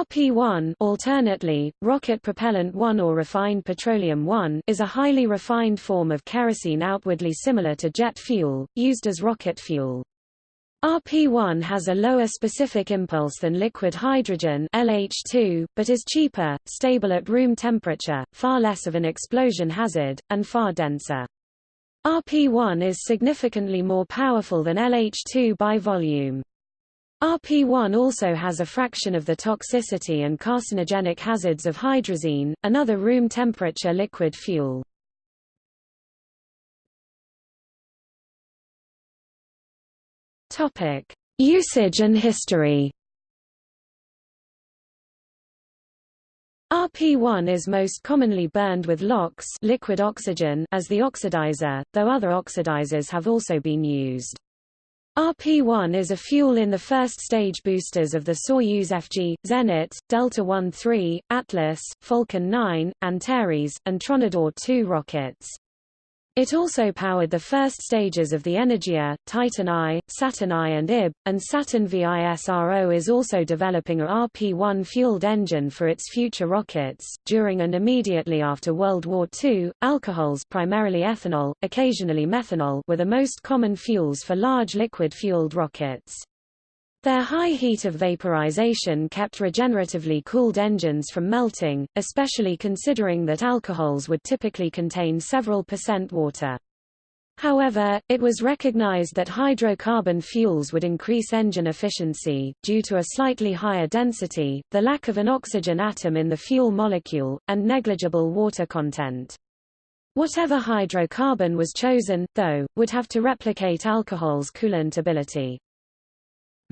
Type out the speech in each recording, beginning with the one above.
RP-1 alternately, rocket propellant 1 or refined petroleum 1 is a highly refined form of kerosene outwardly similar to jet fuel, used as rocket fuel. RP-1 has a lower specific impulse than liquid hydrogen LH2, but is cheaper, stable at room temperature, far less of an explosion hazard, and far denser. RP-1 is significantly more powerful than LH2 by volume. RP1 also has a fraction of the toxicity and carcinogenic hazards of hydrazine, another room temperature liquid fuel. Topic: Usage and history. RP1 is most commonly burned with LOX liquid oxygen as the oxidizer, though other oxidizers have also been used. RP-1 is a fuel in the first-stage boosters of the Soyuz FG, Zenit, Delta I-3, Atlas, Falcon 9, Antares, and Tronador 2 rockets. It also powered the first stages of the Energia, Titan I, Saturn I and IB, and Saturn V ISRO is also developing a RP-1 fueled engine for its future rockets. During and immediately after World War II, alcohols primarily ethanol, occasionally methanol were the most common fuels for large liquid-fueled rockets. Their high heat of vaporization kept regeneratively cooled engines from melting, especially considering that alcohols would typically contain several percent water. However, it was recognized that hydrocarbon fuels would increase engine efficiency, due to a slightly higher density, the lack of an oxygen atom in the fuel molecule, and negligible water content. Whatever hydrocarbon was chosen, though, would have to replicate alcohol's coolant ability.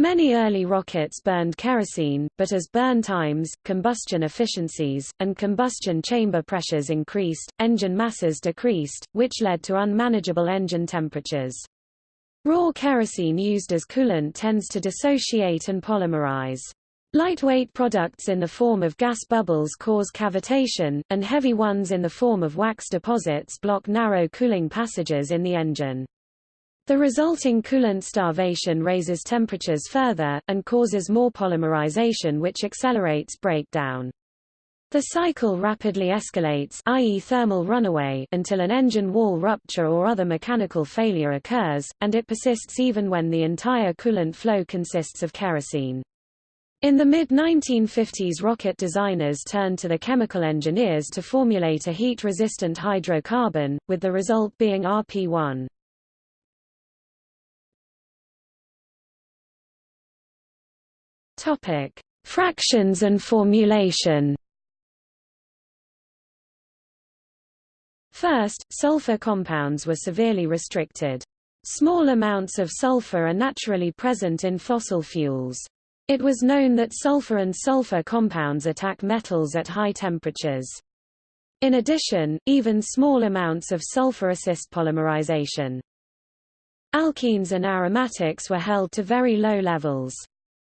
Many early rockets burned kerosene, but as burn times, combustion efficiencies, and combustion chamber pressures increased, engine masses decreased, which led to unmanageable engine temperatures. Raw kerosene used as coolant tends to dissociate and polymerize. Lightweight products in the form of gas bubbles cause cavitation, and heavy ones in the form of wax deposits block narrow cooling passages in the engine. The resulting coolant starvation raises temperatures further, and causes more polymerization which accelerates breakdown. The cycle rapidly escalates i.e. thermal runaway until an engine wall rupture or other mechanical failure occurs, and it persists even when the entire coolant flow consists of kerosene. In the mid-1950s rocket designers turned to the chemical engineers to formulate a heat-resistant hydrocarbon, with the result being RP-1. Topic: Fractions and formulation. First, sulfur compounds were severely restricted. Small amounts of sulfur are naturally present in fossil fuels. It was known that sulfur and sulfur compounds attack metals at high temperatures. In addition, even small amounts of sulfur assist polymerization. Alkenes and aromatics were held to very low levels.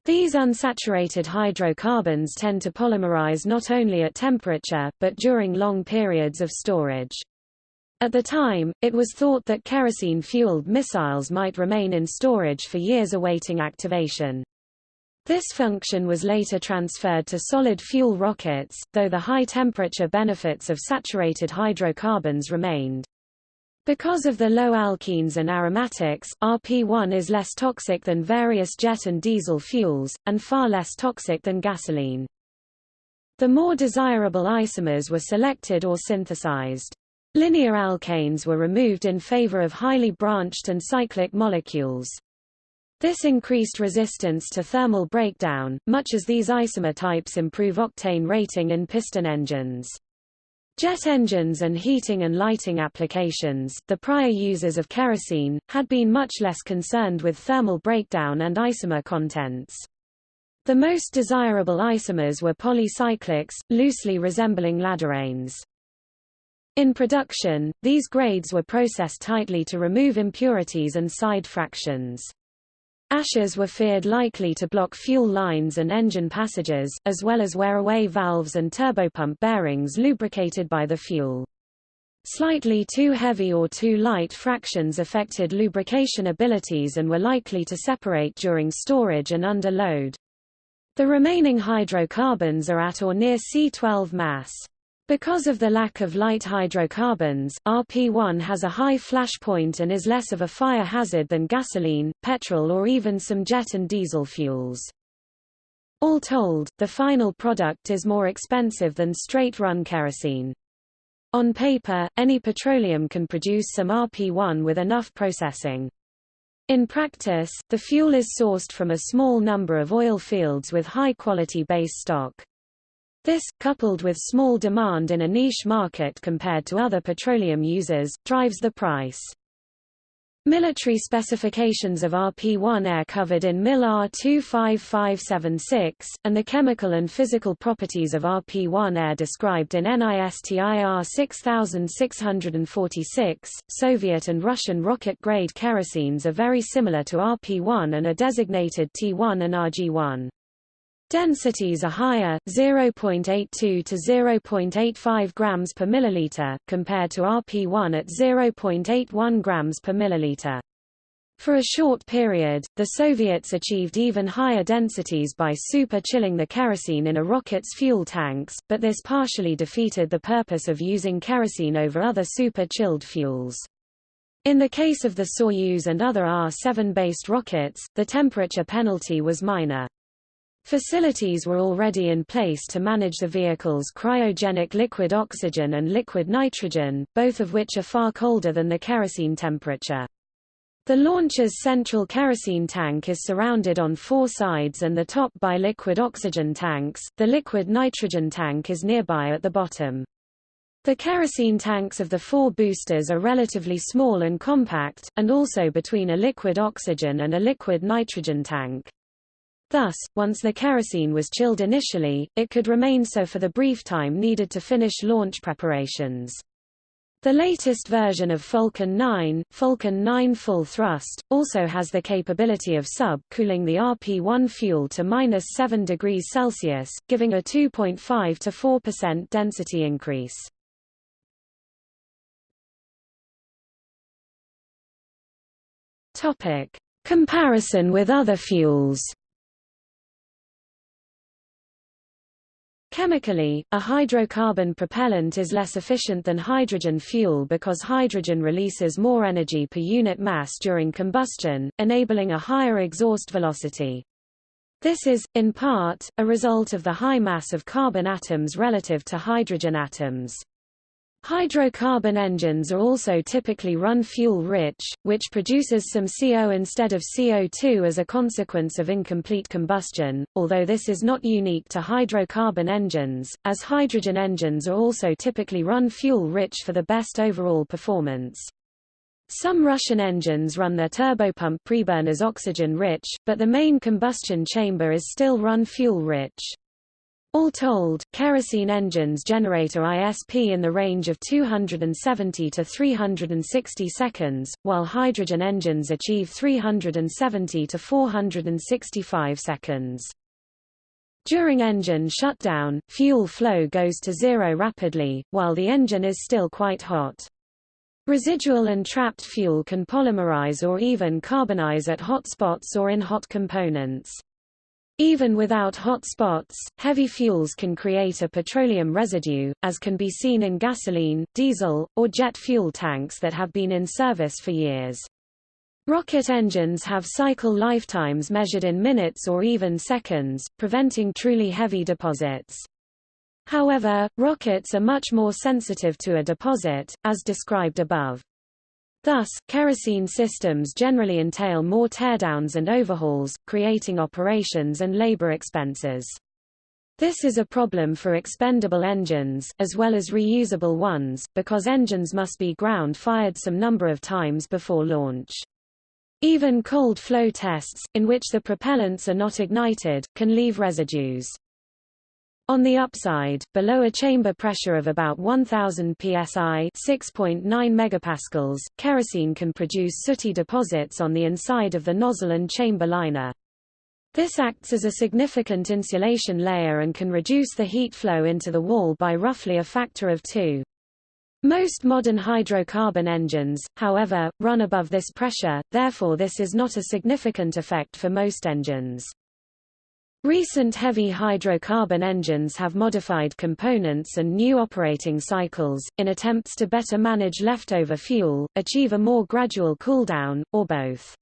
These unsaturated hydrocarbons tend to polymerize not only at temperature, but during long periods of storage. At the time, it was thought that kerosene-fueled missiles might remain in storage for years awaiting activation. This function was later transferred to solid fuel rockets, though the high temperature benefits of saturated hydrocarbons remained. Because of the low alkenes and aromatics, RP1 is less toxic than various jet and diesel fuels, and far less toxic than gasoline. The more desirable isomers were selected or synthesized. Linear alkanes were removed in favor of highly branched and cyclic molecules. This increased resistance to thermal breakdown, much as these isomer types improve octane rating in piston engines. Jet engines and heating and lighting applications, the prior users of kerosene, had been much less concerned with thermal breakdown and isomer contents. The most desirable isomers were polycyclics, loosely resembling ladderanes. In production, these grades were processed tightly to remove impurities and side fractions. Ashes were feared likely to block fuel lines and engine passages, as well as wear away valves and turbopump bearings lubricated by the fuel. Slightly too heavy or too light fractions affected lubrication abilities and were likely to separate during storage and under load. The remaining hydrocarbons are at or near C12 mass. Because of the lack of light hydrocarbons, RP1 has a high flash point and is less of a fire hazard than gasoline, petrol or even some jet and diesel fuels. All told, the final product is more expensive than straight-run kerosene. On paper, any petroleum can produce some RP1 with enough processing. In practice, the fuel is sourced from a small number of oil fields with high-quality base stock. This, coupled with small demand in a niche market compared to other petroleum users, drives the price. Military specifications of RP-1 are covered in MIL R25576, and the chemical and physical properties of RP-1 are described in NISTIR 6646. Soviet and Russian rocket-grade kerosenes are very similar to RP-1 and are designated T1 and RG-1. Densities are higher, 0.82 to 0.85 grams per milliliter, compared to RP1 at 0.81 grams per milliliter. For a short period, the Soviets achieved even higher densities by super-chilling the kerosene in a rocket's fuel tanks, but this partially defeated the purpose of using kerosene over other super-chilled fuels. In the case of the Soyuz and other R-7-based rockets, the temperature penalty was minor. Facilities were already in place to manage the vehicle's cryogenic liquid oxygen and liquid nitrogen, both of which are far colder than the kerosene temperature. The launcher's central kerosene tank is surrounded on four sides and the top by liquid oxygen tanks, the liquid nitrogen tank is nearby at the bottom. The kerosene tanks of the four boosters are relatively small and compact, and also between a liquid oxygen and a liquid nitrogen tank. Thus, once the kerosene was chilled initially, it could remain so for the brief time needed to finish launch preparations. The latest version of Falcon 9, Falcon 9 Full Thrust, also has the capability of sub-cooling the RP-1 fuel to minus 7 degrees Celsius, giving a 2.5 to 4% density increase. Comparison with other fuels. Chemically, a hydrocarbon propellant is less efficient than hydrogen fuel because hydrogen releases more energy per unit mass during combustion, enabling a higher exhaust velocity. This is, in part, a result of the high mass of carbon atoms relative to hydrogen atoms. Hydrocarbon engines are also typically run fuel-rich, which produces some CO instead of CO2 as a consequence of incomplete combustion, although this is not unique to hydrocarbon engines, as hydrogen engines are also typically run fuel-rich for the best overall performance. Some Russian engines run their turbopump preburners oxygen-rich, but the main combustion chamber is still run fuel-rich. All told, kerosene engines generate a ISP in the range of 270 to 360 seconds, while hydrogen engines achieve 370 to 465 seconds. During engine shutdown, fuel flow goes to zero rapidly, while the engine is still quite hot. Residual and trapped fuel can polymerize or even carbonize at hot spots or in hot components. Even without hot spots, heavy fuels can create a petroleum residue, as can be seen in gasoline, diesel, or jet fuel tanks that have been in service for years. Rocket engines have cycle lifetimes measured in minutes or even seconds, preventing truly heavy deposits. However, rockets are much more sensitive to a deposit, as described above. Thus, kerosene systems generally entail more teardowns and overhauls, creating operations and labor expenses. This is a problem for expendable engines, as well as reusable ones, because engines must be ground-fired some number of times before launch. Even cold flow tests, in which the propellants are not ignited, can leave residues. On the upside, below a chamber pressure of about 1000 psi (6.9 megapascals), kerosene can produce sooty deposits on the inside of the nozzle and chamber liner. This acts as a significant insulation layer and can reduce the heat flow into the wall by roughly a factor of 2. Most modern hydrocarbon engines, however, run above this pressure, therefore this is not a significant effect for most engines. Recent heavy hydrocarbon engines have modified components and new operating cycles, in attempts to better manage leftover fuel, achieve a more gradual cooldown, or both.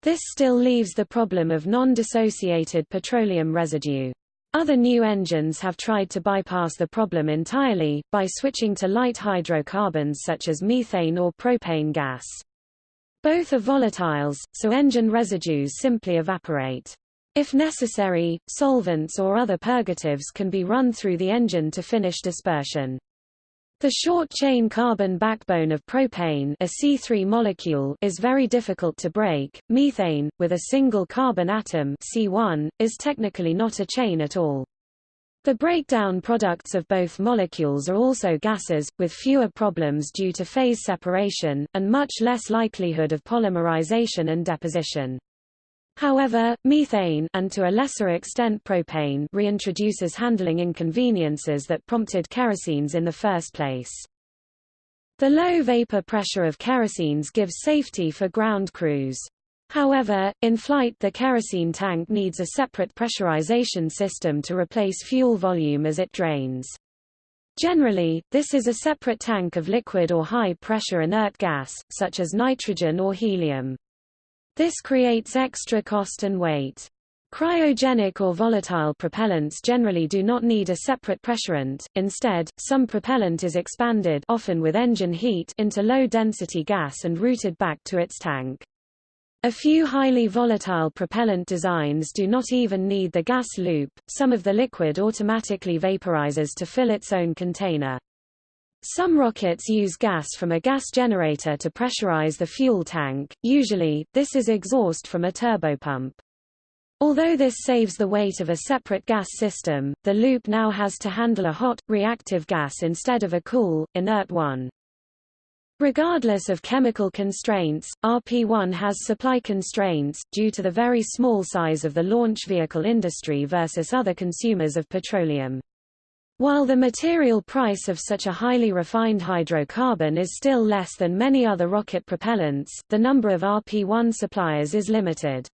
This still leaves the problem of non-dissociated petroleum residue. Other new engines have tried to bypass the problem entirely, by switching to light hydrocarbons such as methane or propane gas. Both are volatiles, so engine residues simply evaporate. If necessary, solvents or other purgatives can be run through the engine to finish dispersion. The short-chain carbon backbone of propane a C3 molecule is very difficult to break. Methane, with a single carbon atom C1, is technically not a chain at all. The breakdown products of both molecules are also gases, with fewer problems due to phase separation, and much less likelihood of polymerization and deposition. However, methane and to a lesser extent propane reintroduces handling inconveniences that prompted kerosenes in the first place. The low vapor pressure of kerosenes gives safety for ground crews. However, in flight the kerosene tank needs a separate pressurization system to replace fuel volume as it drains. Generally, this is a separate tank of liquid or high-pressure inert gas, such as nitrogen or helium. This creates extra cost and weight. Cryogenic or volatile propellants generally do not need a separate pressurant, instead, some propellant is expanded often with engine heat into low-density gas and routed back to its tank. A few highly volatile propellant designs do not even need the gas loop, some of the liquid automatically vaporizes to fill its own container. Some rockets use gas from a gas generator to pressurize the fuel tank, usually, this is exhaust from a turbopump. Although this saves the weight of a separate gas system, the loop now has to handle a hot, reactive gas instead of a cool, inert one. Regardless of chemical constraints, RP-1 has supply constraints, due to the very small size of the launch vehicle industry versus other consumers of petroleum. While the material price of such a highly refined hydrocarbon is still less than many other rocket propellants, the number of RP-1 suppliers is limited.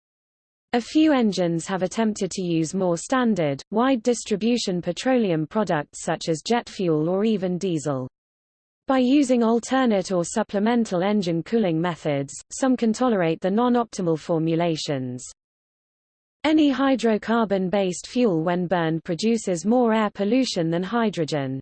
A few engines have attempted to use more standard, wide distribution petroleum products such as jet fuel or even diesel. By using alternate or supplemental engine cooling methods, some can tolerate the non-optimal formulations. Any hydrocarbon-based fuel when burned produces more air pollution than hydrogen.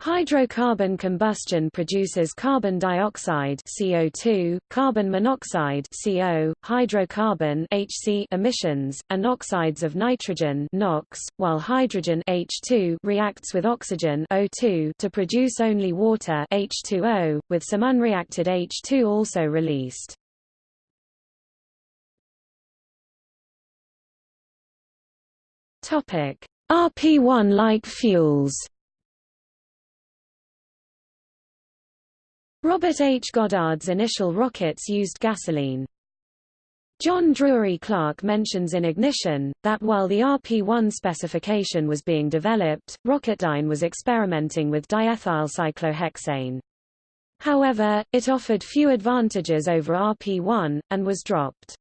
Hydrocarbon combustion produces carbon dioxide CO2, carbon monoxide CO, hydrocarbon HC emissions, and oxides of nitrogen NOx, while hydrogen H2 reacts with oxygen O2 to produce only water H2O, with some unreacted H2 also released. RP1-like fuels. Robert H. Goddard's initial rockets used gasoline. John Drury Clark mentions in Ignition, that while the RP-1 specification was being developed, Rocketdyne was experimenting with diethyl cyclohexane. However, it offered few advantages over RP-1, and was dropped.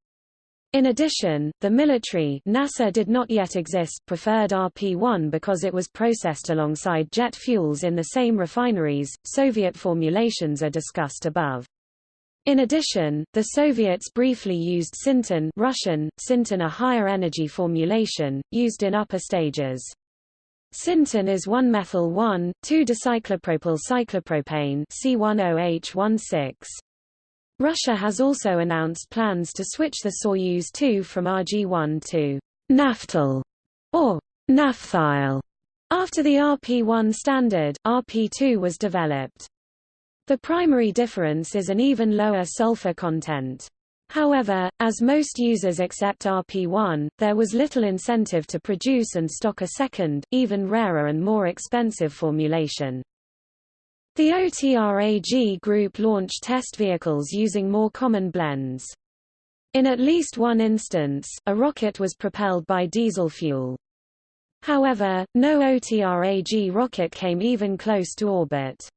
In addition, the military NASA did not yet exist preferred RP-1 because it was processed alongside jet fuels in the same refineries. Soviet formulations are discussed above. In addition, the Soviets briefly used Syntin Russian, Syntin a higher energy formulation, used in upper stages. Syntin is 1-methyl 1,2-dicyclopropyl cyclopropane C10H16. Russia has also announced plans to switch the Soyuz 2 from RG-1 to naftil or naphthyl. After the RP-1 standard, RP-2 was developed. The primary difference is an even lower sulfur content. However, as most users accept RP-1, there was little incentive to produce and stock a second, even rarer and more expensive formulation. The OTRAG group launched test vehicles using more common blends. In at least one instance, a rocket was propelled by diesel fuel. However, no OTRAG rocket came even close to orbit.